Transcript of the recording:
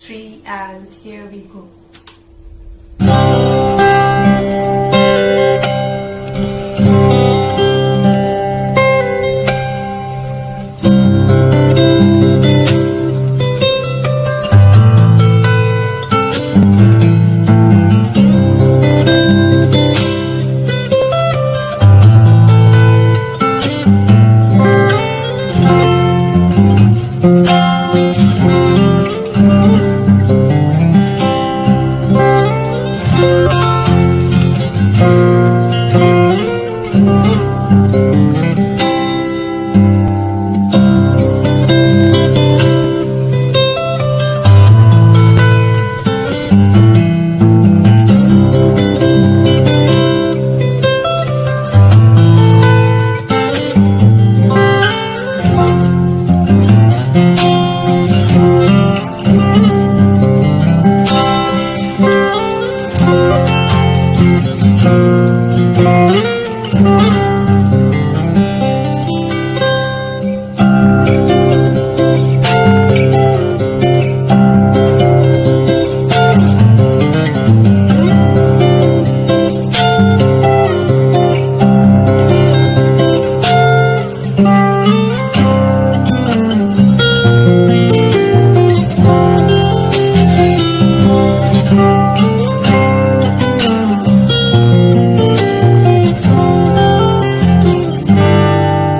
three and here we go.